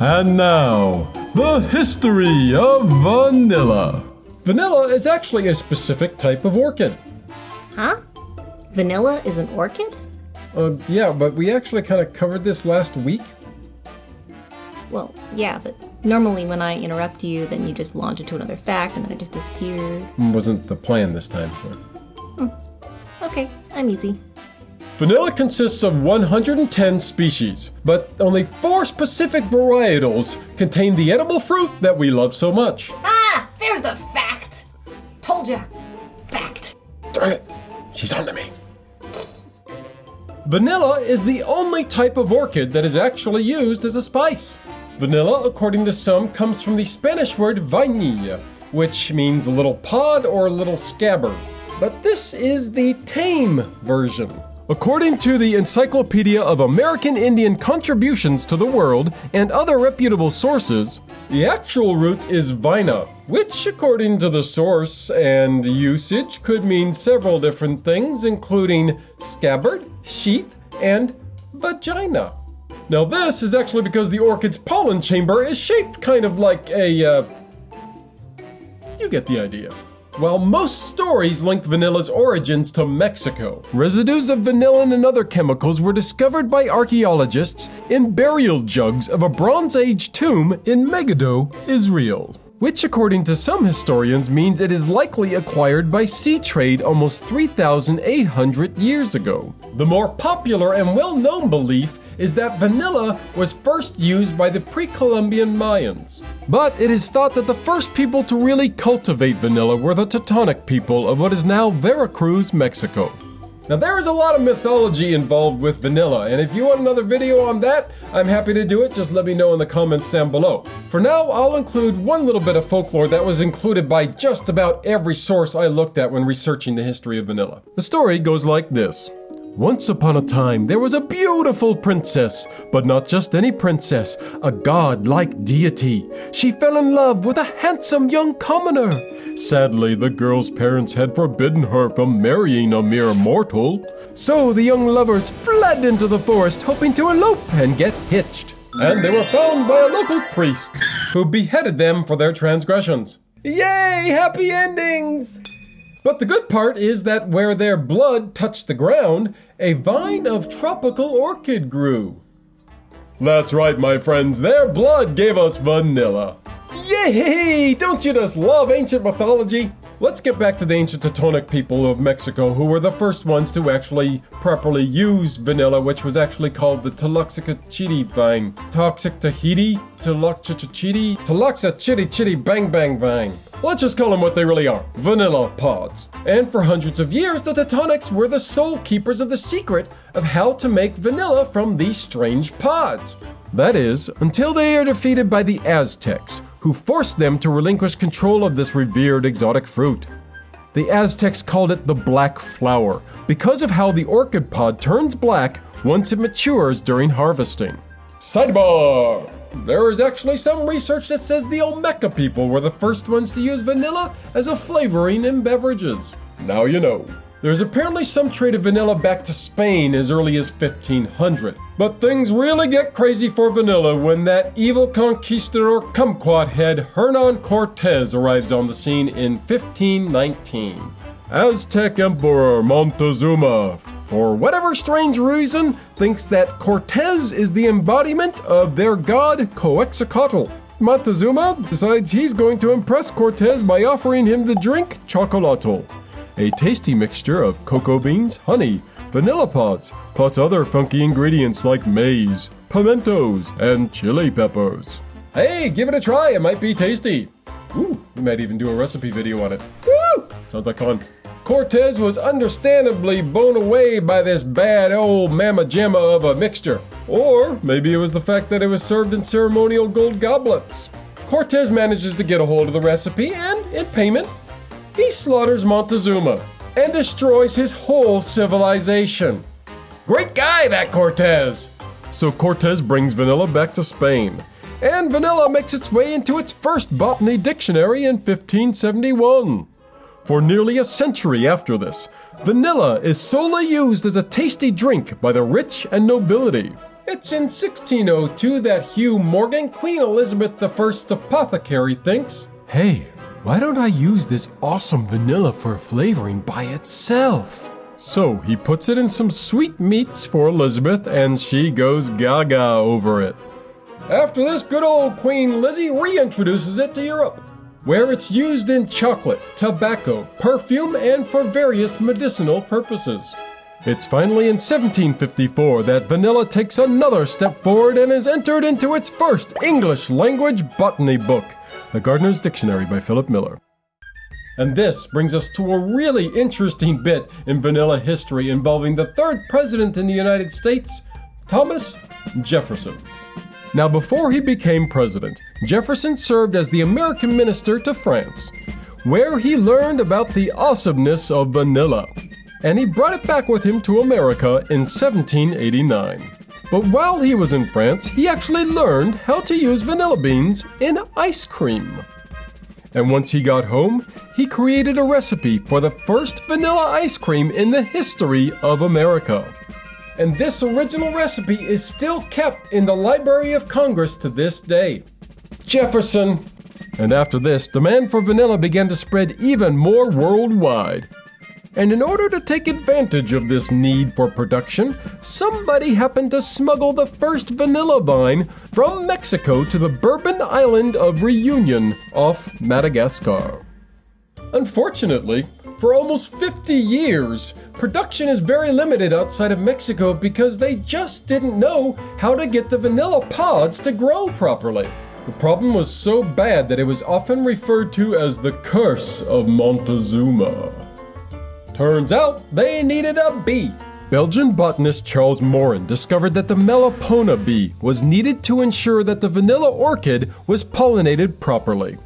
And now, the history of vanilla. Vanilla is actually a specific type of orchid. Huh? Vanilla is an orchid? Uh, yeah, but we actually kind of covered this last week. Well, yeah, but normally when I interrupt you, then you just launch into another fact and then it just disappears. Wasn't the plan this time. So. Okay, I'm easy. Vanilla consists of 110 species, but only four specific varietals contain the edible fruit that we love so much. Ah, there's the fact. Told ya. Fact. Darn it, she's on to me. Vanilla is the only type of orchid that is actually used as a spice. Vanilla, according to some, comes from the Spanish word vainilla, which means little pod or little scabbard. But this is the tame version. According to the Encyclopedia of American Indian Contributions to the World and other reputable sources, the actual root is vina, which, according to the source and usage, could mean several different things, including scabbard, sheath, and vagina. Now, this is actually because the orchid's pollen chamber is shaped kind of like a, uh, you get the idea. While most stories link vanilla's origins to Mexico, residues of vanillin and other chemicals were discovered by archaeologists in burial jugs of a Bronze Age tomb in Megiddo, Israel. Which, according to some historians, means it is likely acquired by sea trade almost 3,800 years ago. The more popular and well known belief is that vanilla was first used by the pre Columbian Mayans. But it is thought that the first people to really cultivate vanilla were the Totonac people of what is now Veracruz, Mexico. Now, there is a lot of mythology involved with vanilla, and if you want another video on that, I'm happy to do it. Just let me know in the comments down below. For now, I'll include one little bit of folklore that was included by just about every source I looked at when researching the history of vanilla. The story goes like this. Once upon a time, there was a beautiful princess, but not just any princess, a god-like deity. She fell in love with a handsome young commoner. Sadly, the girl's parents had forbidden her from marrying a mere mortal. So the young lovers fled into the forest, hoping to elope and get hitched. And they were found by a local priest, who beheaded them for their transgressions. Yay! Happy endings! But the good part is that where their blood touched the ground, a vine of tropical orchid grew. That's right, my friends, their blood gave us vanilla. Yay! Don't you just love ancient mythology? Let's get back to the ancient Totonac people of Mexico, who were the first ones to actually properly use vanilla, which was actually called the Taloxacachiti vine. Toxic Tahiti? Taloxacachiti? Taloxachiti chitty bang bang vine. Let's just call them what they really are vanilla pods. And for hundreds of years, the Totonacs were the sole keepers of the secret of how to make vanilla from these strange pods. That is, until they are defeated by the Aztecs, who forced them to relinquish control of this revered exotic fruit. The Aztecs called it the black flower because of how the orchid pod turns black once it matures during harvesting. Sidebar! There is actually some research that says the Olmeca people were the first ones to use vanilla as a flavoring in beverages. Now you know. There's apparently some trade of vanilla back to Spain as early as 1500. But things really get crazy for vanilla when that evil conquistador kumquat head Hernan Cortez arrives on the scene in 1519. Aztec Emperor Montezuma, for whatever strange reason, thinks that Cortez is the embodiment of their god Quetzalcoatl. Montezuma decides he's going to impress Cortez by offering him the drink Chocolatl a tasty mixture of cocoa beans, honey, vanilla pods, plus other funky ingredients like maize, pimentos, and chili peppers. Hey, give it a try, it might be tasty. Ooh, we might even do a recipe video on it. Woo! Sounds like fun. Cortez was understandably blown away by this bad old mamma jamma of a mixture. Or maybe it was the fact that it was served in ceremonial gold goblets. Cortez manages to get a hold of the recipe and, in payment, he slaughters Montezuma and destroys his whole civilization. Great guy, that Cortez! So Cortez brings vanilla back to Spain, and vanilla makes its way into its first botany dictionary in 1571. For nearly a century after this, vanilla is solely used as a tasty drink by the rich and nobility. It's in 1602 that Hugh Morgan, Queen Elizabeth I's apothecary, thinks, Hey, why don't I use this awesome vanilla for flavoring by itself? So he puts it in some sweet meats for Elizabeth, and she goes gaga over it. After this, good old Queen Lizzie reintroduces it to Europe, where it's used in chocolate, tobacco, perfume, and for various medicinal purposes. It's finally in 1754 that vanilla takes another step forward and is entered into its first English language botany book, The Gardener's Dictionary by Philip Miller. And this brings us to a really interesting bit in vanilla history involving the third president in the United States, Thomas Jefferson. Now, before he became president, Jefferson served as the American minister to France, where he learned about the awesomeness of vanilla and he brought it back with him to America in 1789. But while he was in France, he actually learned how to use vanilla beans in ice cream. And once he got home, he created a recipe for the first vanilla ice cream in the history of America. And this original recipe is still kept in the Library of Congress to this day. Jefferson! And after this, demand for vanilla began to spread even more worldwide. And in order to take advantage of this need for production, somebody happened to smuggle the first vanilla vine from Mexico to the Bourbon island of Reunion off Madagascar. Unfortunately, for almost 50 years, production is very limited outside of Mexico because they just didn't know how to get the vanilla pods to grow properly. The problem was so bad that it was often referred to as the curse of Montezuma. Turns out they needed a bee. Belgian botanist Charles Morren discovered that the Melipona bee was needed to ensure that the vanilla orchid was pollinated properly.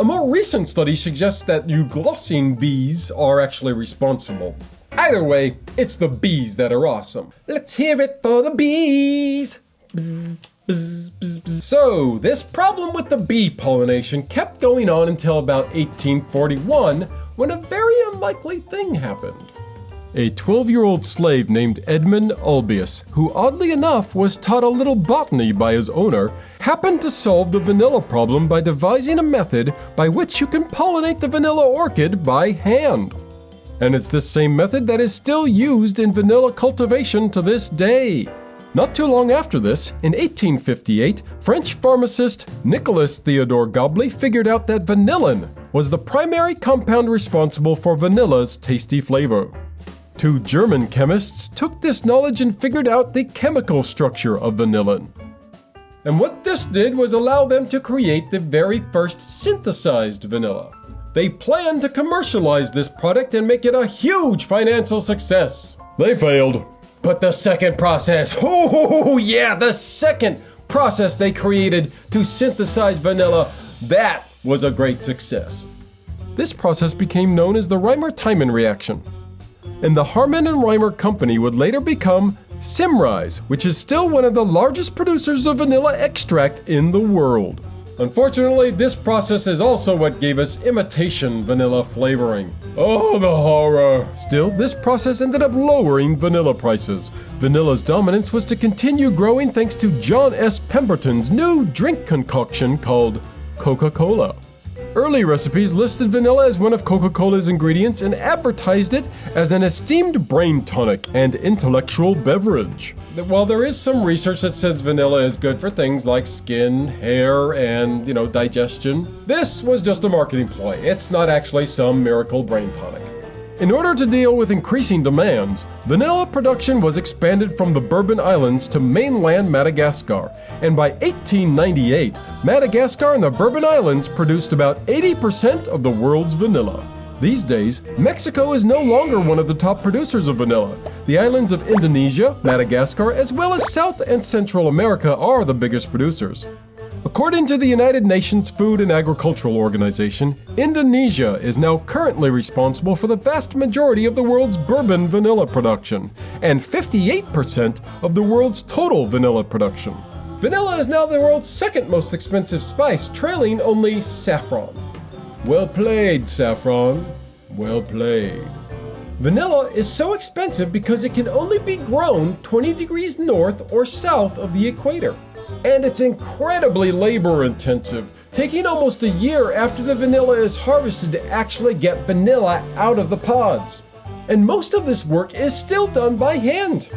A more recent study suggests that euglossine bees are actually responsible. Either way, it's the bees that are awesome. Let's hear it for the bees! Bzz, so, this problem with the bee pollination kept going on until about 1841 when a very unlikely thing happened. A 12 year old slave named Edmund Albius, who oddly enough was taught a little botany by his owner, happened to solve the vanilla problem by devising a method by which you can pollinate the vanilla orchid by hand. And it's this same method that is still used in vanilla cultivation to this day. Not too long after this, in 1858, French pharmacist Nicolas Theodore Gobley figured out that vanillin was the primary compound responsible for vanilla's tasty flavor. Two German chemists took this knowledge and figured out the chemical structure of vanillin. And what this did was allow them to create the very first synthesized vanilla. They planned to commercialize this product and make it a huge financial success. They failed. But the second process, oh yeah, the second process they created to synthesize vanilla, that was a great success. This process became known as the Reimer-Tiemann reaction. And the Haarmann and Reimer company would later become Symrise, which is still one of the largest producers of vanilla extract in the world. Unfortunately, this process is also what gave us imitation vanilla flavoring. Oh, the horror! Still, this process ended up lowering vanilla prices. Vanilla's dominance was to continue growing thanks to John S. Pemberton's new drink concoction called Coca Cola. Early recipes listed vanilla as one of Coca Cola's ingredients and advertised it as an esteemed brain tonic and intellectual beverage. While there is some research that says vanilla is good for things like skin, hair, and, you know, digestion, this was just a marketing ploy. It's not actually some miracle brain tonic. In order to deal with increasing demands, vanilla production was expanded from the Bourbon Islands to mainland Madagascar, and by 1898, Madagascar and the Bourbon Islands produced about 80% of the world's vanilla. These days, Mexico is no longer one of the top producers of vanilla. The islands of Indonesia, Madagascar, as well as South and Central America are the biggest producers. According to the United Nations Food and Agricultural Organization, Indonesia is now currently responsible for the vast majority of the world's bourbon vanilla production and 58% of the world's total vanilla production. Vanilla is now the world's second most expensive spice, trailing only saffron. Well played, saffron. Well played. Vanilla is so expensive because it can only be grown 20 degrees north or south of the equator. And it's incredibly labor intensive, taking almost a year after the vanilla is harvested to actually get vanilla out of the pods. And most of this work is still done by hand.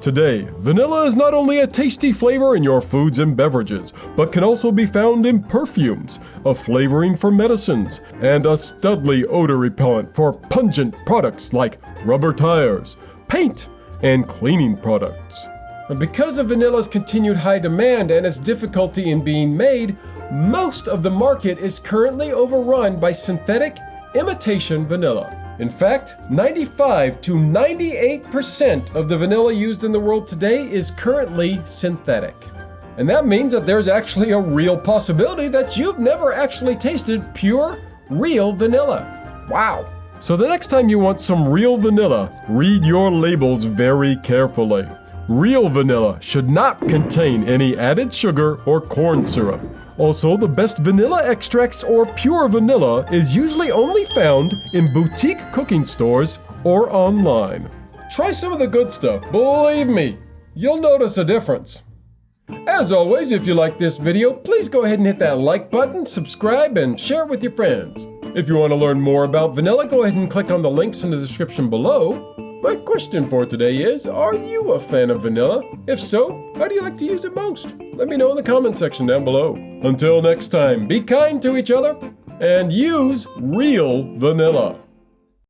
Today, vanilla is not only a tasty flavor in your foods and beverages, but can also be found in perfumes, a flavoring for medicines, and a studly odor repellent for pungent products like rubber tires, paint, and cleaning products. And because of vanilla's continued high demand and its difficulty in being made, most of the market is currently overrun by synthetic imitation vanilla. In fact, 95 to 98% of the vanilla used in the world today is currently synthetic. And that means that there's actually a real possibility that you've never actually tasted pure, real vanilla. Wow. So the next time you want some real vanilla, read your labels very carefully. Real vanilla should not contain any added sugar or corn syrup. Also, the best vanilla extracts or pure vanilla is usually only found in boutique cooking stores or online. Try some of the good stuff, believe me, you'll notice a difference. As always, if you like this video, please go ahead and hit that like button, subscribe, and share it with your friends. If you want to learn more about vanilla, go ahead and click on the links in the description below. My question for today is Are you a fan of vanilla? If so, how do you like to use it most? Let me know in the comment section down below. Until next time, be kind to each other and use real vanilla.